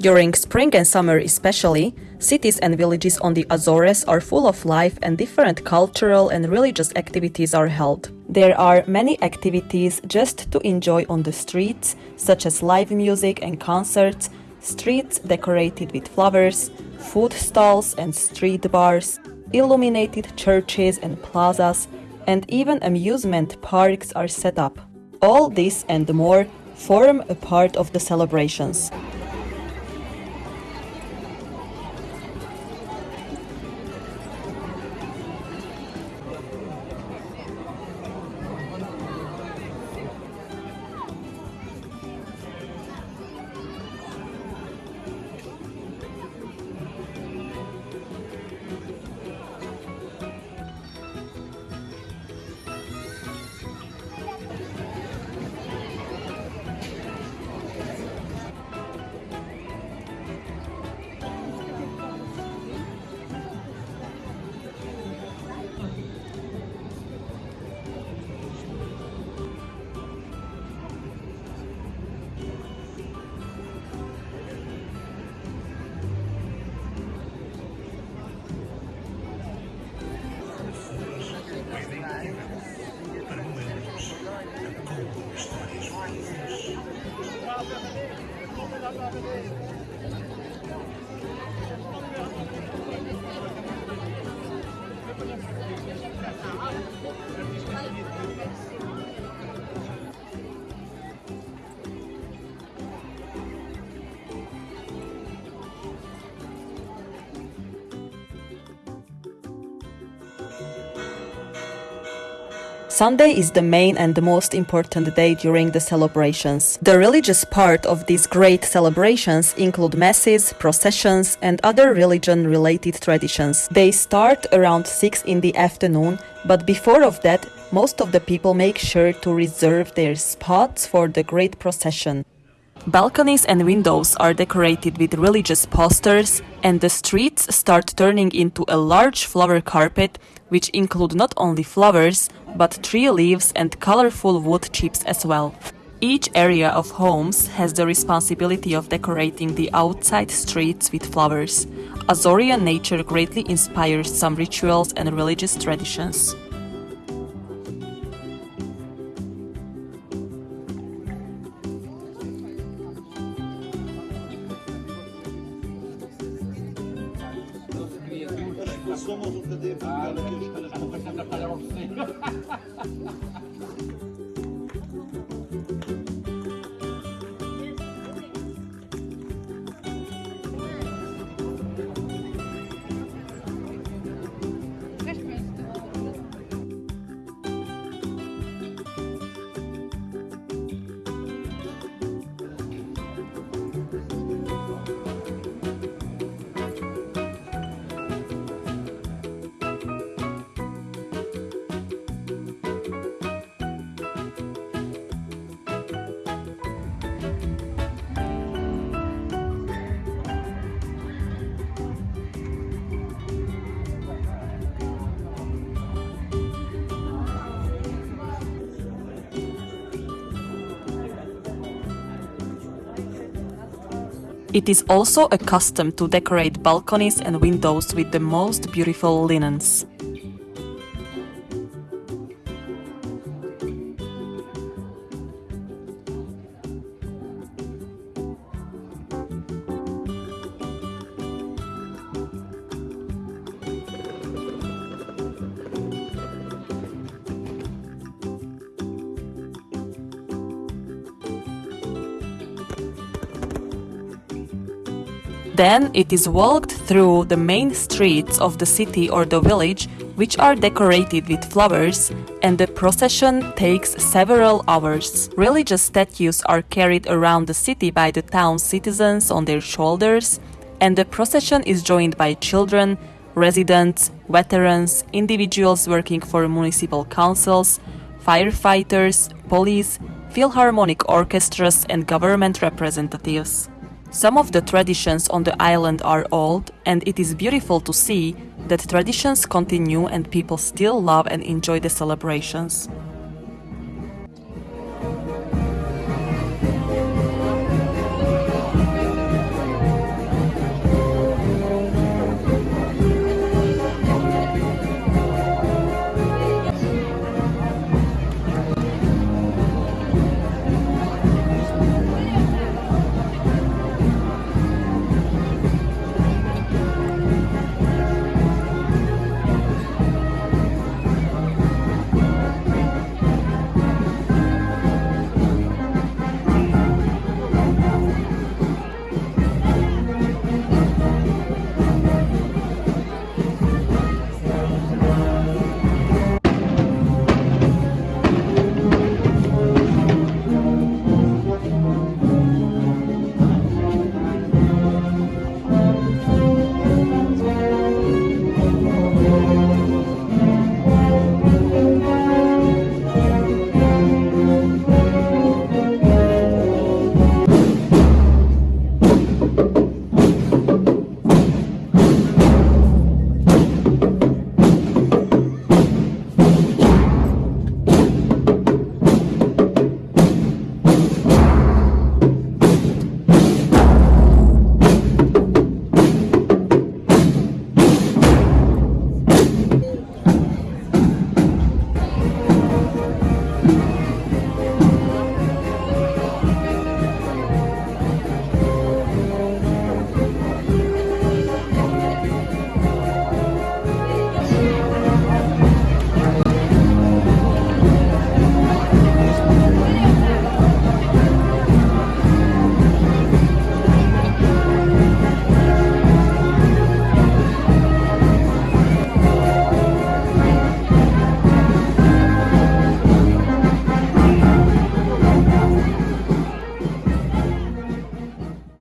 During spring and summer especially, cities and villages on the Azores are full of life and different cultural and religious activities are held. There are many activities just to enjoy on the streets, such as live music and concerts, streets decorated with flowers, food stalls and street bars, illuminated churches and plazas, and even amusement parks are set up. All this and more form a part of the celebrations. Sunday is the main and the most important day during the celebrations. The religious part of these great celebrations include masses, processions, and other religion related traditions. They start around 6 in the afternoon, but before of that, most of the people make sure to reserve their spots for the great procession. Balconies and windows are decorated with religious posters, and the streets start turning into a large flower carpet, which include not only flowers, but tree leaves and colorful wood chips as well. Each area of homes has the responsibility of decorating the outside streets with flowers. Azorean nature greatly inspires some rituals and religious traditions. uma luta de ah, que os caras estão a trabalhar ao It is also a custom to decorate balconies and windows with the most beautiful linens. Then it is walked through the main streets of the city or the village, which are decorated with flowers, and the procession takes several hours. Religious statues are carried around the city by the town citizens on their shoulders, and the procession is joined by children, residents, veterans, individuals working for municipal councils, firefighters, police, philharmonic orchestras, and government representatives. Some of the traditions on the island are old, and it is beautiful to see that traditions continue and people still love and enjoy the celebrations.